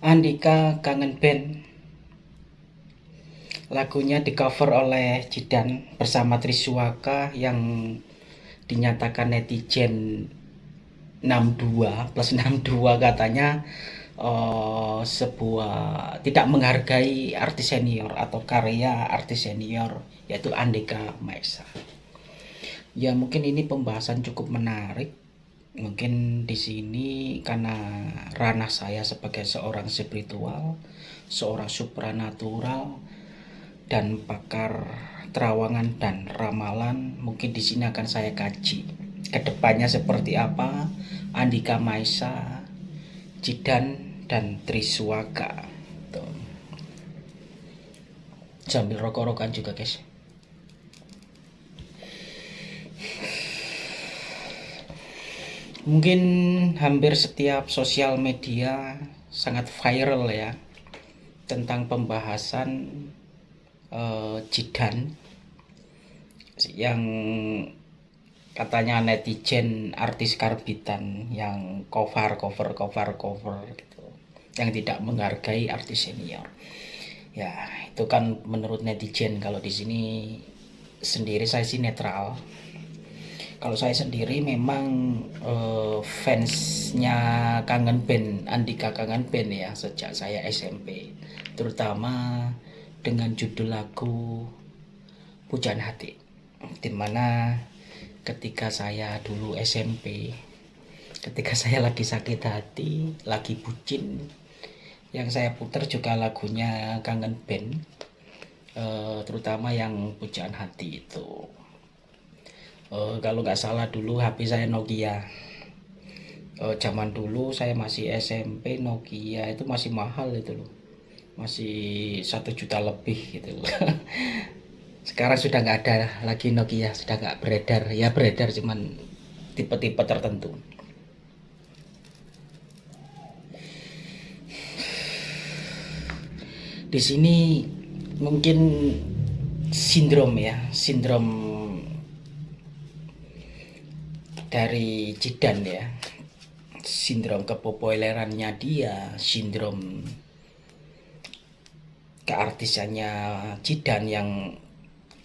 Andika Kangen Band. Lagunya di cover oleh Jidan bersama Triswaka yang dinyatakan netizen 62 plus 62 katanya uh, sebuah tidak menghargai artis senior atau karya artis senior yaitu Andika Maesa. Ya mungkin ini pembahasan cukup menarik mungkin di sini karena ranah saya sebagai seorang spiritual, seorang supranatural dan pakar terawangan dan ramalan, mungkin di sini akan saya kaji ke depannya seperti apa Andika Maisa, Jidan dan Triswaka. Tuh. Sambil rokok-rokokan juga guys. Mungkin hampir setiap sosial media sangat viral ya tentang pembahasan uh, jidan yang katanya netizen artis karbitan yang cover cover cover cover gitu yang tidak menghargai artis senior. Ya itu kan menurut netizen kalau di sini sendiri saya sih netral kalau saya sendiri memang uh, fansnya kangen band Andika kangen band ya sejak saya SMP terutama dengan judul lagu Pujian Hati di mana ketika saya dulu SMP ketika saya lagi sakit hati lagi bucin yang saya putar juga lagunya kangen band uh, terutama yang Pujian Hati itu uh, kalau nggak salah dulu HP saya Nokia. Uh, zaman dulu saya masih SMP Nokia itu masih mahal itu loh. Masih satu juta lebih gitu loh. Sekarang sudah nggak ada lagi Nokia sudah nggak beredar. Ya beredar cuman tipe-tipe tertentu. Di sini mungkin sindrom ya sindrom dari Jidan ya. Sindrom kepopulerannya dia sindrom keartisannya Jidan yang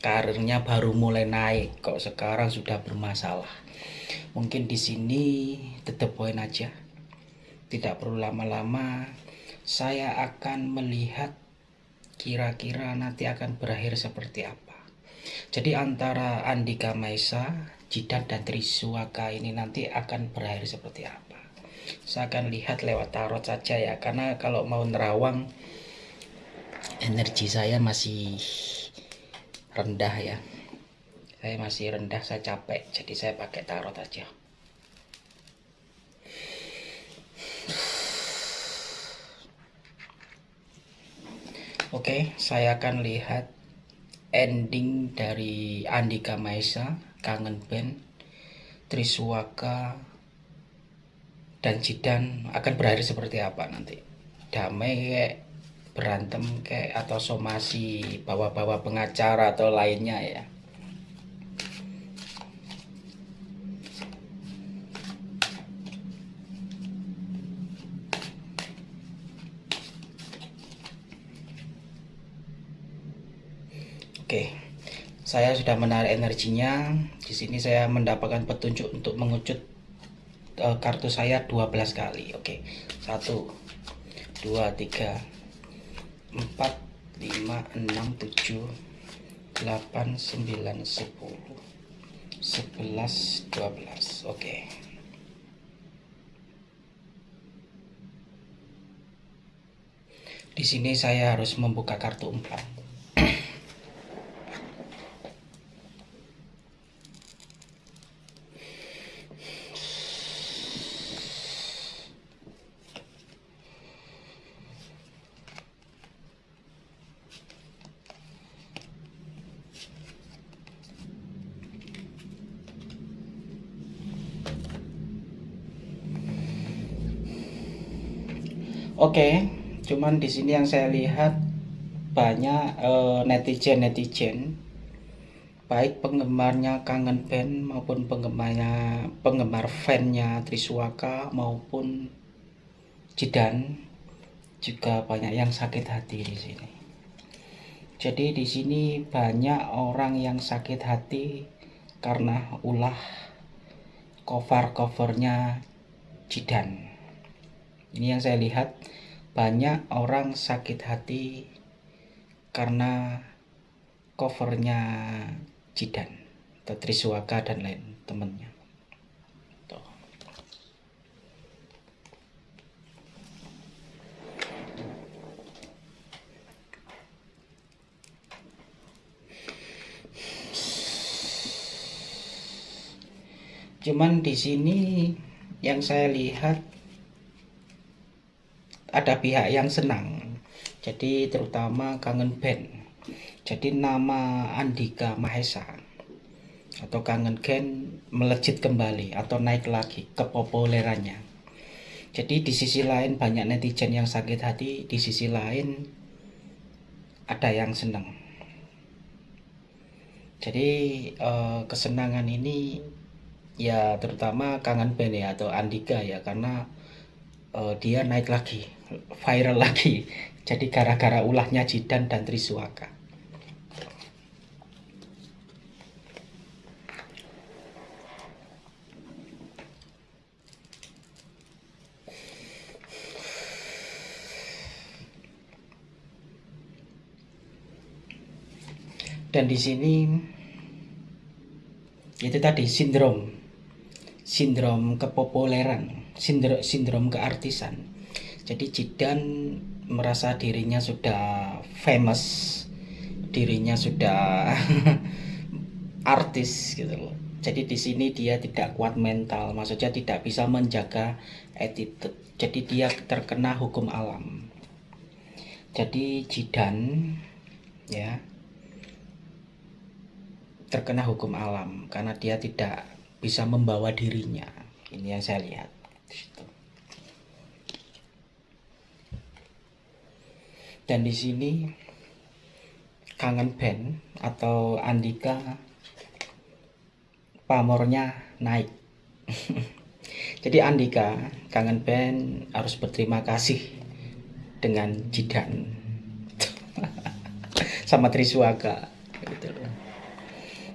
karirnya baru mulai naik kok sekarang sudah bermasalah. Mungkin di sini tetap poin aja. Tidak perlu lama-lama saya akan melihat kira-kira nanti akan berakhir seperti apa jadi antara Andika Maisa Jidat dan Triswaka ini nanti akan berakhir seperti apa? Saya akan lihat lewat tarot saja ya karena kalau mau nerawang energi saya masih rendah ya. Saya masih rendah saya capek jadi saya pakai tarot aja. Oke, saya akan lihat ending dari Andika Maesa Kangen Band, Triswaka, dan Jidan akan berakhir seperti apa nanti? Damai kayak berantem kayak atau somasi bawa-bawa pengacara atau lainnya ya. Oke. Saya sudah menarik energinya. Di sini saya mendapatkan petunjuk untuk mengucut uh, kartu saya 12 kali. Oke. Okay. 1 2 3 4 5 6 7 8 9 10 11 12 oke. Di sini saya harus membuka kartu 4 Oke, okay, cuman di sini yang saya lihat banyak uh, netizen netizen baik penggemarnya kangen band maupun penggemarnya penggemar fannya Triswaka maupun Jidan juga banyak yang sakit hati di sini. Jadi di sini banyak orang yang sakit hati karena ulah cover-covernya Jidan. Ini yang saya lihat banyak orang sakit hati karena covernya Jidan atau Triswaka dan lain temennya. Cuman di sini yang saya lihat ada pihak yang senang. Jadi terutama kangen band. Jadi nama Andika Mahesa atau kangen band melejit kembali atau naik lagi kepopulerannya. Jadi di sisi lain banyak netizen yang sakit hati, di sisi lain ada yang senang. Jadi eh, kesenangan ini ya terutama kangen band ya atau Andika ya karena uh, dia naik lagi viral lagi. Jadi gara-gara ulahnya Jidan dan Triswaka. Dan di sini itu tadi sindrom. Sindrom kepopuleran, sindrom, sindrom keartisan. Jadi Jidan merasa dirinya sudah famous, dirinya sudah artis gitu loh. Jadi di sini dia tidak kuat mental, maksudnya tidak bisa menjaga attitude. Jadi dia terkena hukum alam. Jadi Jidan ya terkena hukum alam karena dia tidak bisa membawa dirinya ini yang saya lihat dan di sini kangen band atau Andika pamornya naik. Jadi Andika kangen band harus berterima kasih dengan Jidan. Sama Triswaka gitu loh.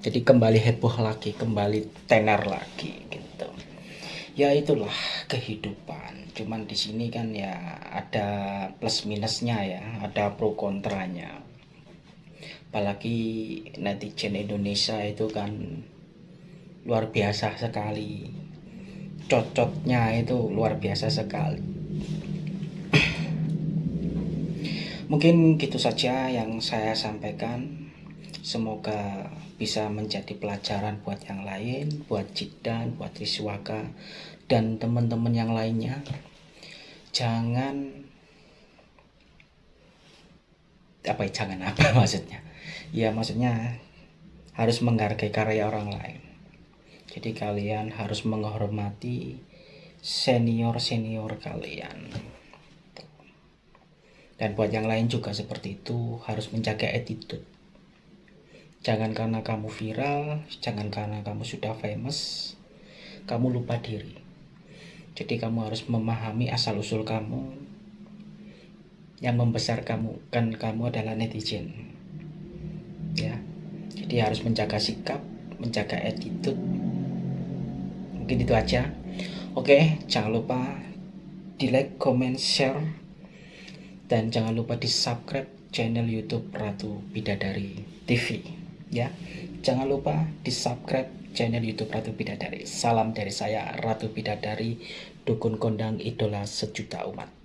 Jadi kembali heboh lagi kembali tenar lagi gitu. Ya itulah kehidupan cuman di sini kan ya ada plus minusnya ya ada pro kontranya. Apalagi netizen Indonesia itu kan luar biasa sekali. Cocotnya itu luar biasa sekali. Mungkin gitu saja yang saya sampaikan. Semoga bisa menjadi pelajaran buat yang lain, buat Jidan, buat Wiswaka, dan teman-teman yang lainnya. Jangan apa ya, jangan apa maksudnya? Ya maksudnya harus menghargai karya orang lain. Jadi kalian harus menghormati senior-senior kalian. Dan buat yang lain juga seperti itu harus menjaga attitude Jangan karena kamu viral, jangan karena kamu sudah famous, kamu lupa diri. Jadi kamu harus memahami asal-usul kamu. Yang membesar kamu kan kamu adalah netizen. Ya. Jadi harus menjaga sikap, menjaga attitude. Mungkin itu aja. Oke, jangan lupa di like, comment, share dan jangan lupa di subscribe channel YouTube Ratu Bidadari TV ya jangan lupa di subscribe channel YouTube Ratu Bidadari salam dari saya Ratu Bidadari dukun kondang idola sejuta umat